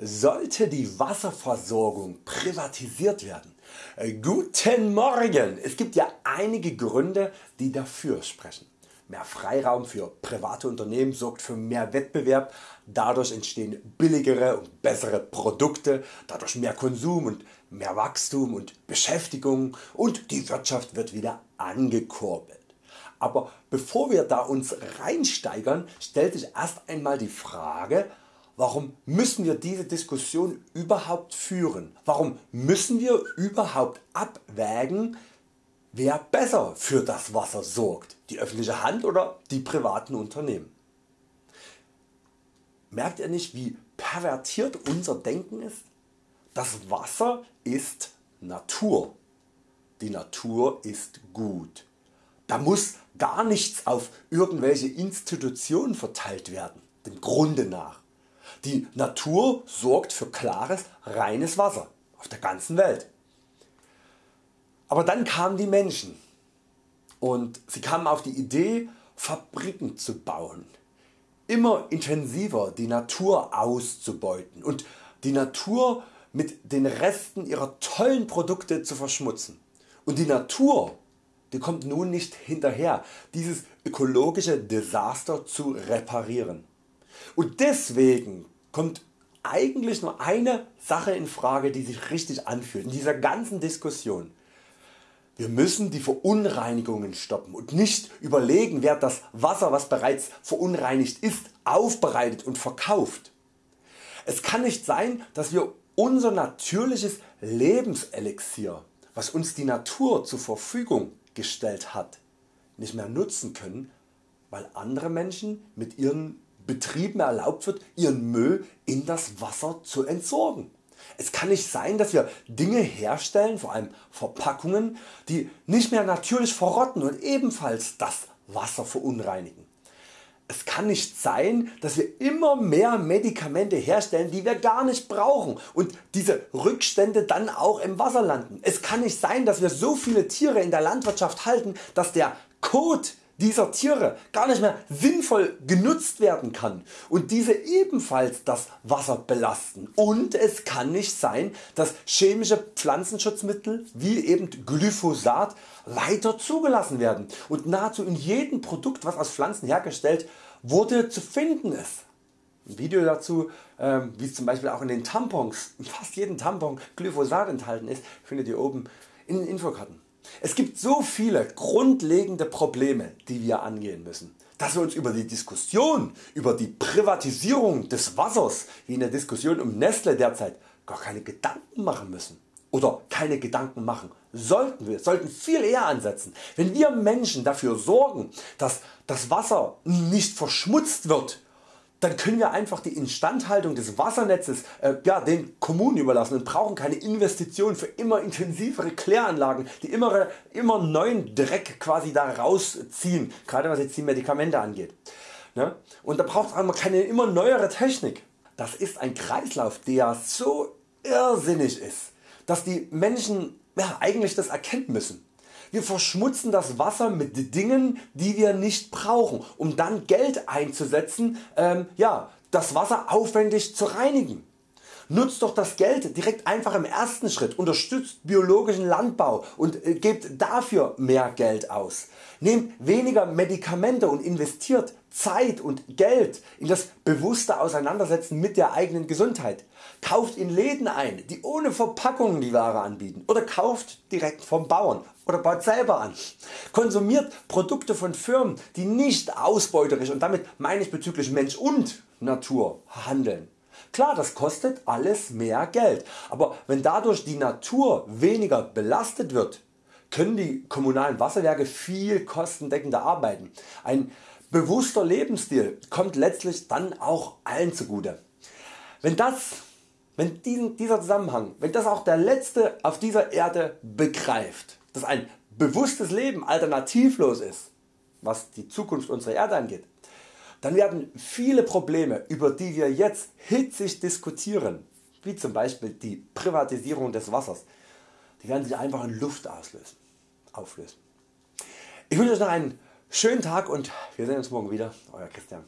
Sollte die Wasserversorgung privatisiert werden? Äh, guten Morgen! Es gibt ja einige Gründe die dafür sprechen. Mehr Freiraum für private Unternehmen sorgt für mehr Wettbewerb, dadurch entstehen billigere und bessere Produkte, dadurch mehr Konsum und mehr Wachstum und Beschäftigung und die Wirtschaft wird wieder angekurbelt. Aber bevor wir da uns reinsteigern, stellt sich erst einmal die Frage Warum müssen wir diese Diskussion überhaupt führen? Warum müssen wir überhaupt abwägen wer besser für das Wasser sorgt, die öffentliche Hand oder die privaten Unternehmen? Merkt ihr nicht wie pervertiert unser Denken ist? Das Wasser ist Natur. Die Natur ist gut. Da muss gar nichts auf irgendwelche Institutionen verteilt werden, dem Grunde nach. Die Natur sorgt für klares, reines Wasser auf der ganzen Welt. Aber dann kamen die Menschen und sie kamen auf die Idee Fabriken zu bauen, immer intensiver die Natur auszubeuten und die Natur mit den Resten ihrer tollen Produkte zu verschmutzen. Und die Natur die kommt nun nicht hinterher dieses ökologische Desaster zu reparieren. Und deswegen kommt eigentlich nur eine Sache in Frage die sich richtig anfühlt in dieser ganzen Diskussion. Wir müssen die Verunreinigungen stoppen und nicht überlegen wer das Wasser was bereits verunreinigt ist aufbereitet und verkauft. Es kann nicht sein dass wir unser natürliches Lebenselixier was uns die Natur zur Verfügung gestellt hat nicht mehr nutzen können weil andere Menschen mit ihren Betrieben erlaubt wird ihren Müll in das Wasser zu entsorgen. Es kann nicht sein dass wir Dinge herstellen, vor allem Verpackungen, die nicht mehr natürlich verrotten und ebenfalls das Wasser verunreinigen. Es kann nicht sein dass wir immer mehr Medikamente herstellen die wir gar nicht brauchen und diese Rückstände dann auch im Wasser landen. Es kann nicht sein dass wir so viele Tiere in der Landwirtschaft halten dass der Kot dieser Tiere gar nicht mehr sinnvoll genutzt werden kann und diese ebenfalls das Wasser belasten und es kann nicht sein dass chemische Pflanzenschutzmittel wie eben Glyphosat weiter zugelassen werden und nahezu in jedem Produkt was aus Pflanzen hergestellt wurde zu finden ist. Ein Video dazu ähm, wie zum Beispiel auch in den Tampons, fast jedem Tampon Glyphosat enthalten ist, findet ihr oben in den Infokarten. Es gibt so viele grundlegende Probleme die wir angehen müssen, dass wir uns über die Diskussion über die Privatisierung des Wassers wie in der Diskussion um Nestle derzeit gar keine Gedanken machen müssen oder keine Gedanken machen sollten wir sollten viel eher ansetzen. Wenn wir Menschen dafür sorgen dass das Wasser nicht verschmutzt wird dann können wir einfach die Instandhaltung des Wassernetzes äh, ja, den Kommunen überlassen und brauchen keine Investitionen für immer intensivere Kläranlagen, die immer, immer neuen Dreck quasi da rausziehen, gerade was jetzt die Medikamente angeht. Ne? Und da braucht es keine immer neuere Technik. Das ist ein Kreislauf der so irrsinnig ist, dass die Menschen ja, eigentlich das erkennen müssen. Wir verschmutzen das Wasser mit Dingen die wir nicht brauchen um dann Geld einzusetzen ähm, ja, das Wasser aufwendig zu reinigen. Nutzt doch das Geld direkt einfach im ersten Schritt, unterstützt biologischen Landbau und äh, gebt dafür mehr Geld aus. Nehmt weniger Medikamente und investiert Zeit und Geld in das bewusste Auseinandersetzen mit der eigenen Gesundheit. Kauft in Läden ein, die ohne Verpackungen die Ware anbieten oder kauft direkt vom Bauern oder baut selber an. Konsumiert Produkte von Firmen die nicht ausbeuterisch und damit meine ich bezüglich Mensch und Natur handeln. Klar das kostet alles mehr Geld, aber wenn dadurch die Natur weniger belastet wird, können die kommunalen Wasserwerke viel kostendeckender arbeiten. Ein bewusster Lebensstil kommt letztlich dann auch allen zugute. Wenn das wenn dieser Zusammenhang, wenn das auch der Letzte auf dieser Erde begreift, dass ein bewusstes Leben alternativlos ist, was die Zukunft unserer Erde angeht, dann werden viele Probleme über die wir jetzt hitzig diskutieren, wie zum Beispiel die Privatisierung des Wassers, die werden sich einfach in Luft auslösen, auflösen. Ich wünsche Euch noch einen schönen Tag und wir sehen uns morgen wieder. Euer Christian.